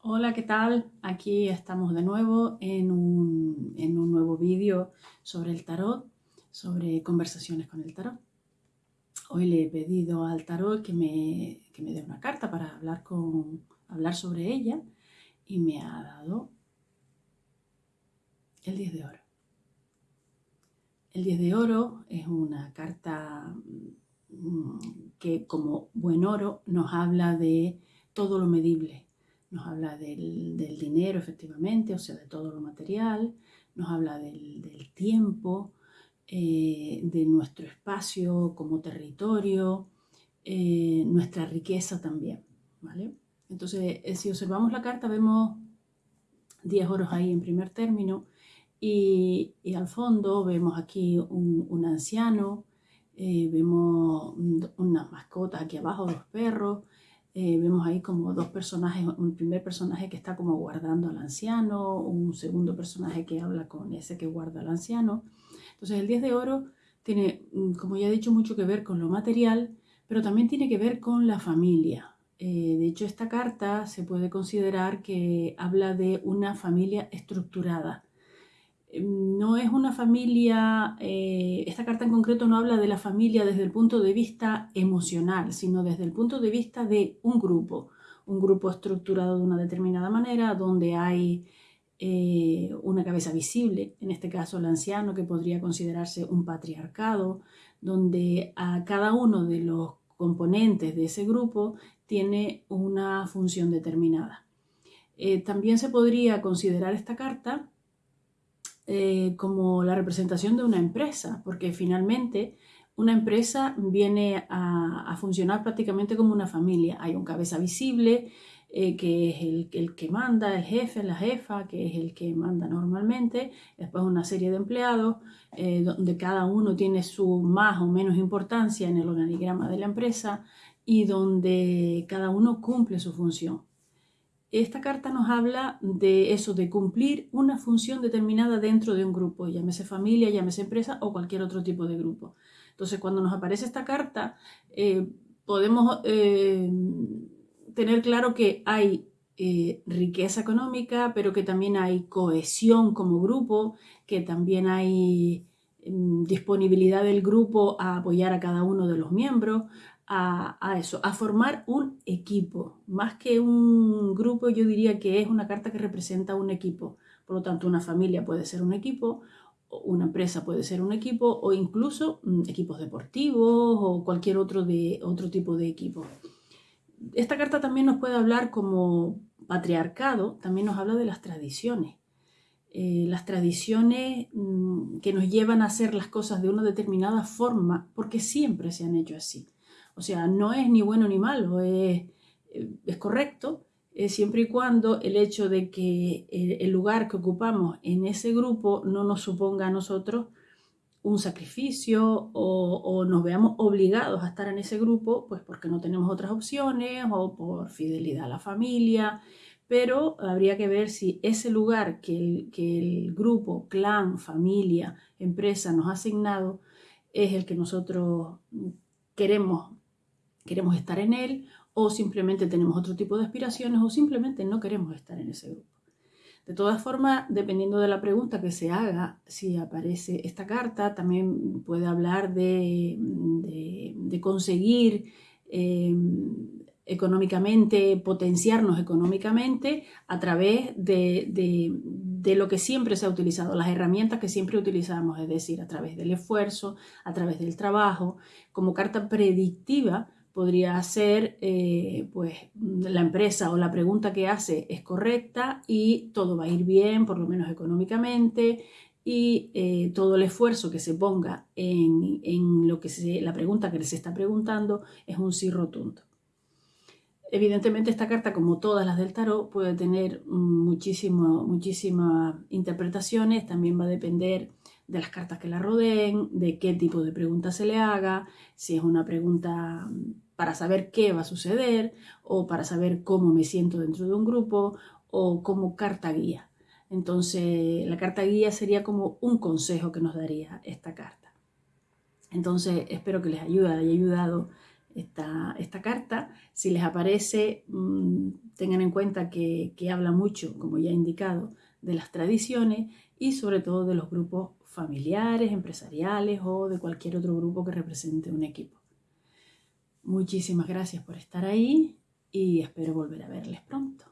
Hola, ¿qué tal? Aquí estamos de nuevo en un, nuevo vídeo sobre el tarot, sobre conversaciones con el tarot. Hoy le he pedido al tarot que me, que me dé una carta para hablar, con, hablar sobre ella y me ha dado el 10 de oro. El 10 de oro es una carta mm, que como buen oro nos habla de todo lo medible, nos habla del, dinero efectivamente, o sea, de todo lo material, nos habla del, tiempo, eh, de nuestro espacio como territorio, eh, nuestra riqueza también, ¿vale? Entonces, eh, si observamos la carta, vemos 10 oros ahí en primer término y, al fondo vemos aquí un, anciano, vemos unas mascotas aquí abajo, dos perros, eh, vemos ahí como dos personajes, un primer personaje que está como guardando al anciano, un segundo personaje que habla con ese que guarda al anciano. Entonces el 10 de oro tiene, mm, como ya he dicho, mucho que ver con lo material, pero también tiene que ver con la familia. Eh, de hecho, esta carta se puede considerar que habla de una familia estructurada, no es una familia, eh, esta carta en concreto no habla de la familia desde el punto de vista emocional, sino desde el punto de vista de un grupo, un grupo estructurado de una determinada manera, donde hay eh, una cabeza visible, en este caso el anciano, que podría considerarse un patriarcado, donde a cada uno de los componentes de ese grupo tiene una función determinada. Eh, también se podría considerar esta carta eh, como la representación de una empresa, porque finalmente una empresa viene a, funcionar prácticamente como una familia. Hay un cabeza visible, eh, que es el, que manda, el jefe, la jefa, que es el que manda normalmente, después una serie de empleados, eh, donde cada uno tiene su más o menos importancia en el organigrama de la empresa y donde cada uno cumple su función. Esta carta nos habla de eso, de cumplir una función determinada dentro de un grupo, llámese familia, llámese empresa o cualquier otro tipo de grupo. Entonces, cuando nos aparece esta carta, eh, podemos eh, tener claro que hay eh, riqueza económica, pero que también hay cohesión como grupo, que también hay mm, disponibilidad del grupo a apoyar a cada uno de los miembros, a, eso, a formar un equipo. Más que un grupo, yo diría que es una carta que representa un equipo. Por lo tanto, una familia puede ser un equipo, una empresa puede ser un equipo, o incluso mm, equipos deportivos o cualquier otro, de, otro tipo de equipo. Esta carta también nos puede hablar como patriarcado, también nos habla de las tradiciones. Eh, las tradiciones mm, que nos llevan a hacer las cosas de una determinada forma, porque siempre se han hecho así. O sea, no es ni bueno ni malo, es, correcto, siempre y cuando el hecho de que el lugar que ocupamos en ese grupo no nos suponga a nosotros un sacrificio o, nos veamos obligados a estar en ese grupo, pues porque no tenemos otras opciones o por fidelidad a la familia, pero habría que ver si ese lugar que el, que el grupo, clan, familia, empresa nos ha asignado es el que nosotros queremos queremos estar en él o simplemente tenemos otro tipo de aspiraciones o simplemente no queremos estar en ese grupo. De todas formas, dependiendo de la pregunta que se haga, si aparece esta carta, también puede hablar de, conseguir eh, económicamente, potenciarnos económicamente a través de, de, lo que siempre se ha utilizado, las herramientas que siempre utilizamos, es decir, a través del esfuerzo, a través del trabajo, como carta predictiva podría ser, eh, pues, la empresa o la pregunta que hace es correcta y todo va a ir bien, por lo menos económicamente, y eh, todo el esfuerzo que se ponga en, lo que la pregunta que se está preguntando es un sí rotundo. Evidentemente esta carta, como todas las del tarot, puede tener muchísimo, muchísimas interpretaciones, también va a depender de las cartas que la rodeen, de qué tipo de pregunta se le haga, si es una pregunta para saber qué va a suceder o para saber cómo me siento dentro de un grupo o como carta guía. Entonces, la carta guía sería como un consejo que nos daría esta carta. Entonces, espero que les ayude, haya ayudado esta, esta carta. Si les aparece, mm, tengan en cuenta que, que habla mucho, como ya he indicado, de las tradiciones y sobre todo de los grupos familiares, empresariales o de cualquier otro grupo que represente un equipo. Muchísimas gracias por estar ahí y espero volver a verles pronto.